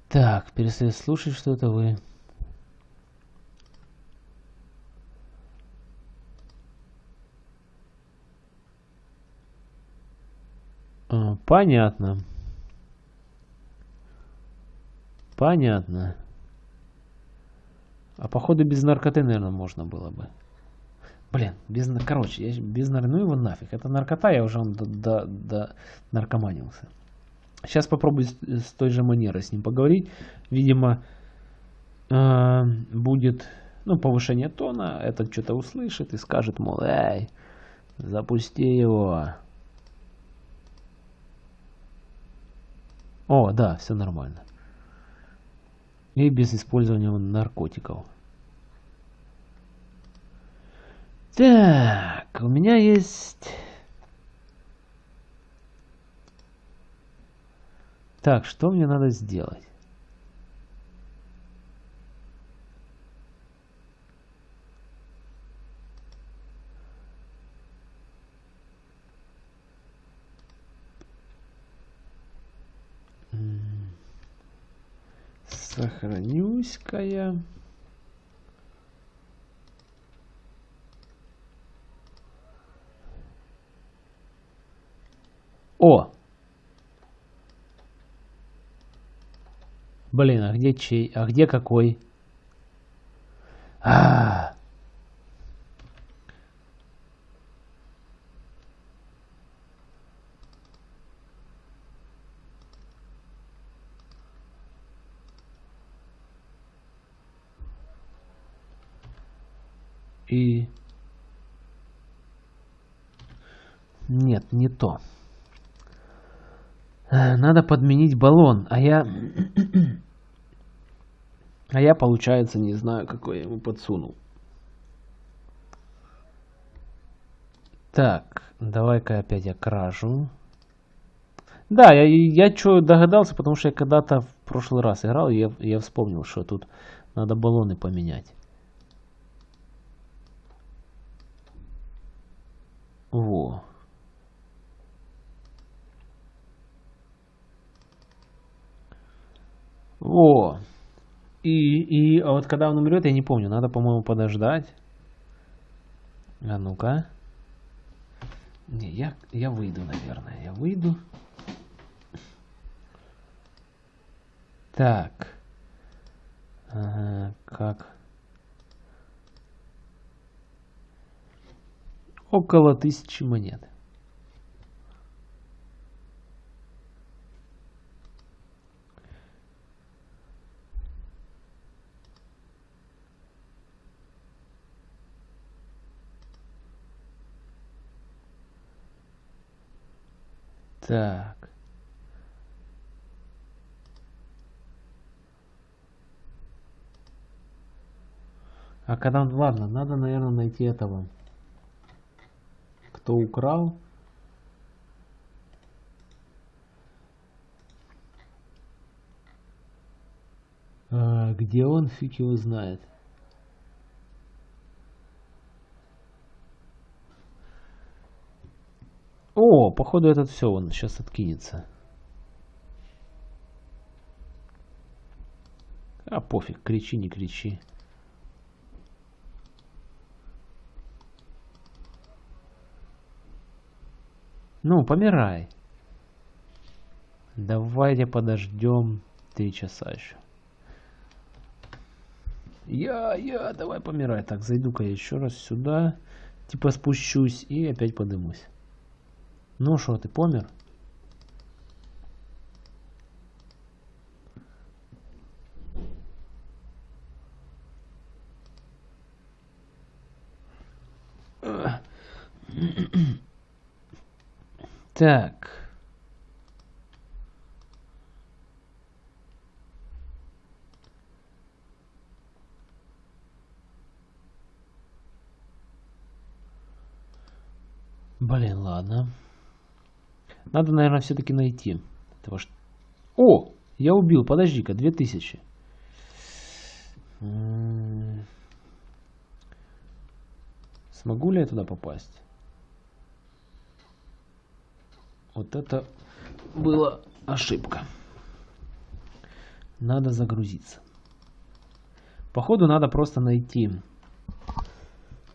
A: Так, перестать слушать что-то вы. А, понятно. Понятно. А походу без наркоты, наверное, можно было бы. Блин, без, короче, я без ну его нафиг. Это наркота, я уже до, до, до наркоманился. Сейчас попробую с, с той же манерой с ним поговорить. Видимо, э, будет ну, повышение тона. Этот что-то услышит и скажет, мол, эй, запусти его. О, да, все нормально и без использования наркотиков. Так, у меня есть... Так, что мне надо сделать? Сохранюсь-ка я. О! Блин, а где чей? А где какой? А, -а, -а. и... Нет, не то. Э, надо подменить баллон, а я... А я, получается, не знаю, какой я ему подсунул. Так, давай-ка опять я кражу. Да, я, я что догадался, потому что я когда-то в прошлый раз играл, и я, я вспомнил, что тут надо баллоны поменять. О! И, и а вот когда он умрет, я не помню. Надо, по-моему, подождать. А ну-ка. Не, я, я выйду, наверное. Я выйду. Так. Ага, как? Около тысячи монет. Так. А когда... Ладно, надо, наверное, найти этого. Кто украл. А, где он, фиг его знает. О, походу этот все, он сейчас откинется. А пофиг, кричи, не кричи. Ну, помирай. Давайте подождем три часа еще. Я, я, давай помирай. Так, зайду-ка я еще раз сюда. Типа спущусь и опять подымусь. Ну что, ты помер? Так. Блин, ладно. Надо, наверное, все-таки найти. Ш... О! Я убил, подожди-ка, 2000. Смогу ли я туда попасть? Вот это была ошибка. Надо загрузиться. Походу надо просто найти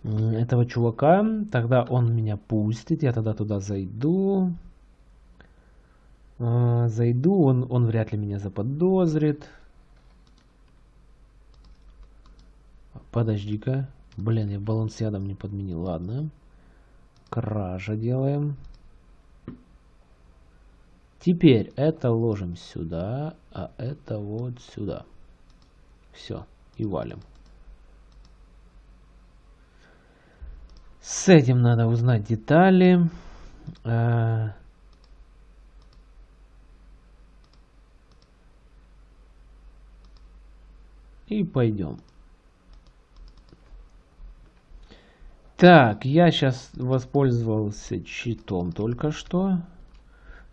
A: этого чувака. Тогда он меня пустит. Я тогда туда зайду. А, зайду, он, он вряд ли меня заподозрит. Подожди-ка. Блин, я баллон с ядом не подменил. Ладно. Кража делаем. Теперь это ложим сюда, а это вот сюда. Все, и валим. С этим надо узнать детали. А, И пойдем. Так, я сейчас воспользовался читом только что.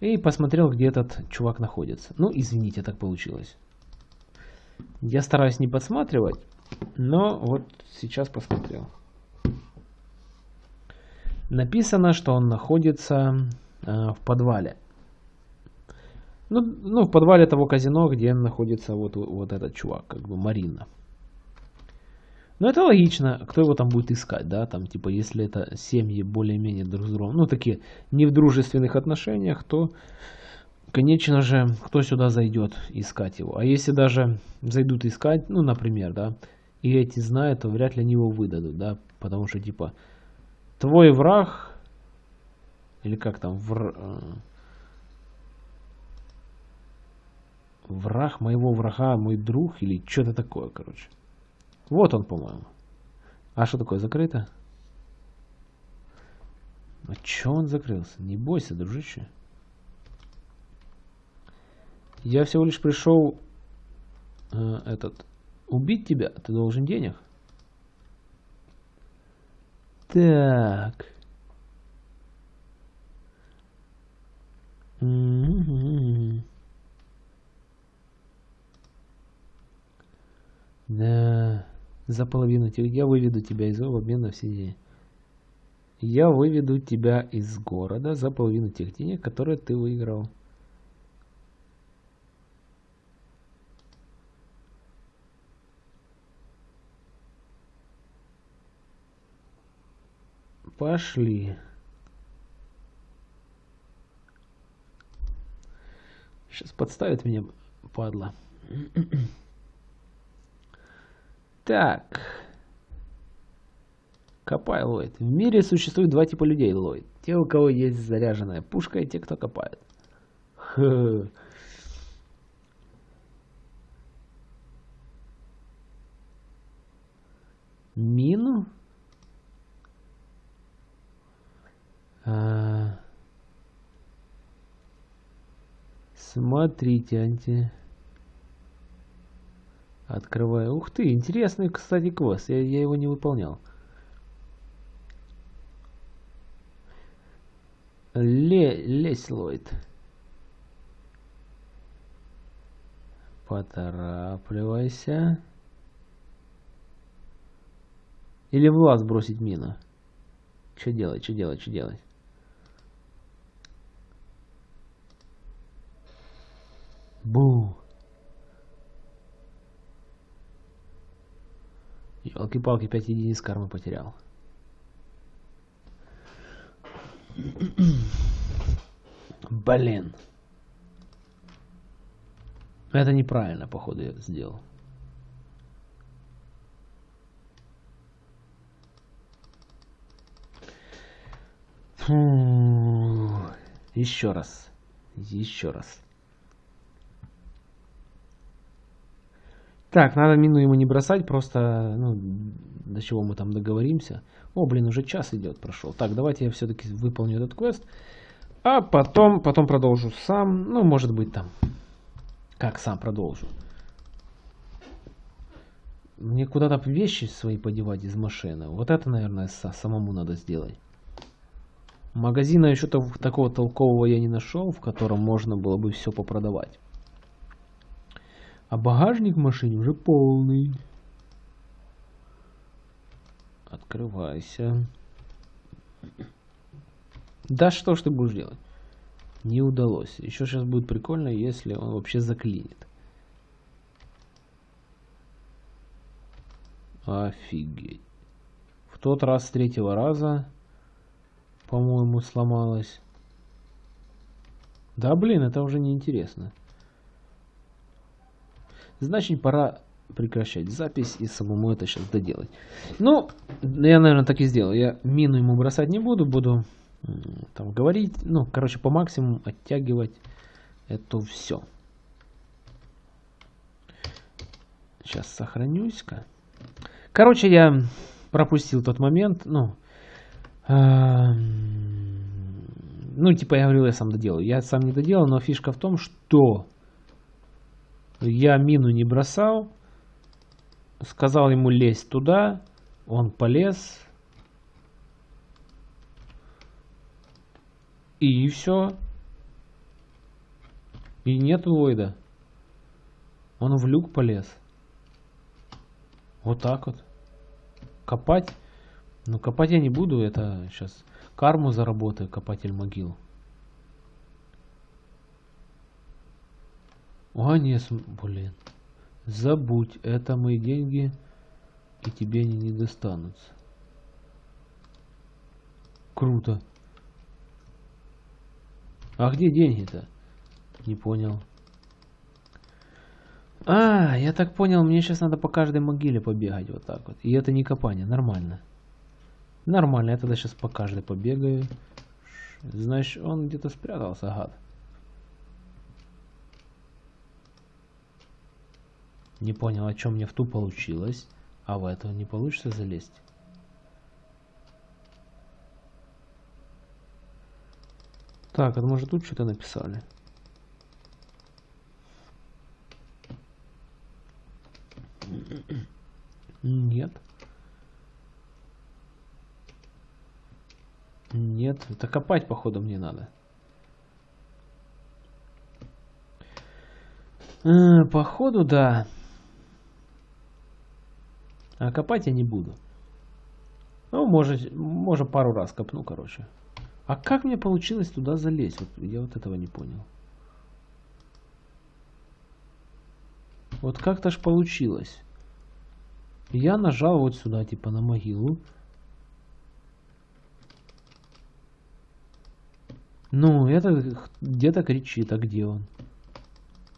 A: И посмотрел, где этот чувак находится. Ну, извините, так получилось. Я стараюсь не подсматривать, но вот сейчас посмотрел. Написано, что он находится э, в подвале. Ну, ну, в подвале того казино, где находится вот, вот этот чувак, как бы Марина. Ну, это логично. Кто его там будет искать, да? Там, типа, если это семьи более-менее друг с другом, ну, такие не в дружественных отношениях, то, конечно же, кто сюда зайдет искать его? А если даже зайдут искать, ну, например, да, и эти знают, то вряд ли они его выдадут, да? Потому что, типа, твой враг, или как там, вр... Э, Враг моего врага, мой друг или что-то такое, короче. Вот он, по-моему. А что такое, закрыто? А чё он закрылся? Не бойся, дружище. Я всего лишь пришел э, этот убить тебя. Ты должен денег. Так. Mm-hmm. Да, за половину тебя. Я выведу тебя из в обмен на все деньги. Я выведу тебя из города за половину тех денег, которые ты выиграл. Пошли. Сейчас подставит меня, падла. Так. Копай, Ллойд. В мире существует два типа людей, Ллойд. Те, у кого есть заряженная пушка, и те, кто копает. Мину? А... Смотрите, анти... Открываю. Ух ты, интересный, кстати, квест. Я, я его не выполнял. Ле лезь, Ллойд. Поторапливайся. Или в лаз бросить мину. Что делать, что делать, что делать? Бу. Елки-палки, 5 единиц кармы потерял. Блин. Это неправильно, походу, я сделал. Фу. Еще раз. Еще раз. Так, надо мину ему не бросать, просто, ну, до чего мы там договоримся. О, блин, уже час идет, прошел. Так, давайте я все-таки выполню этот квест. А потом, потом продолжу сам. Ну, может быть там. Как сам продолжу. Мне куда-то вещи свои подевать из машины. Вот это, наверное, самому надо сделать. Магазина еще такого толкового я не нашел, в котором можно было бы все попродавать. А багажник в машине уже полный. Открывайся. Да что ж ты будешь делать? Не удалось. Еще сейчас будет прикольно, если он вообще заклинит. Офигеть. В тот раз с третьего раза, по-моему, сломалось. Да блин, это уже не интересно. Значит, пора прекращать запись и самому это сейчас доделать. Ну, я, наверное, так и сделал. Я мину ему бросать не буду, буду там говорить, ну, короче, по максимуму оттягивать это все. Сейчас сохранюсь-ка. Короче, я пропустил тот момент, ну, ну, типа я говорил, я сам доделаю. Я сам не доделал, но фишка в том, что я мину не бросал. Сказал ему лезть туда. Он полез. И все. И нет Ллойда. Он в люк полез. Вот так вот. Копать. Ну, копать я не буду. Это сейчас карму заработаю, копатель могил. А, нет, блин. Забудь, это мои деньги, и тебе они не достанутся. Круто. А где деньги-то? Не понял. А, я так понял, мне сейчас надо по каждой могиле побегать вот так вот. И это не копание, нормально. Нормально, я тогда сейчас по каждой побегаю. Значит, он где-то спрятался, гад. Не понял, о чем мне в ту получилось, а в эту не получится залезть. Так, это может тут что-то написали? Нет. Нет, это копать походу мне надо. Э, походу да. А копать я не буду. Ну, может, может пару раз копну, короче. А как мне получилось туда залезть? Вот, я вот этого не понял. Вот как-то ж получилось. Я нажал вот сюда, типа на могилу. Ну, это где-то кричит, а где он?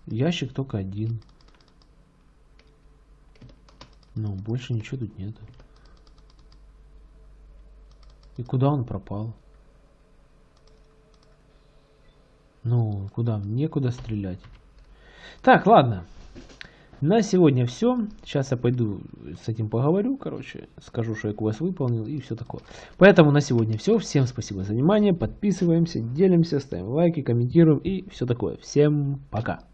A: Ящик только один. Ну, больше ничего тут нету. И куда он пропал? Ну, куда? Некуда стрелять. Так, ладно. На сегодня все. Сейчас я пойду с этим поговорю, короче, скажу, что я квест выполнил и все такое. Поэтому на сегодня все. Всем спасибо за внимание. Подписываемся, делимся, ставим лайки, комментируем и все такое. Всем пока.